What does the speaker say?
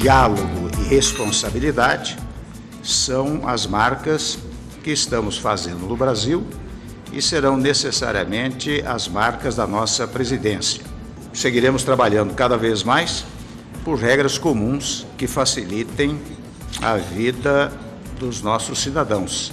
diálogo e responsabilidade são as marcas que estamos fazendo no Brasil e serão necessariamente as marcas da nossa presidência. Seguiremos trabalhando cada vez mais por regras comuns que facilitem a vida dos nossos cidadãos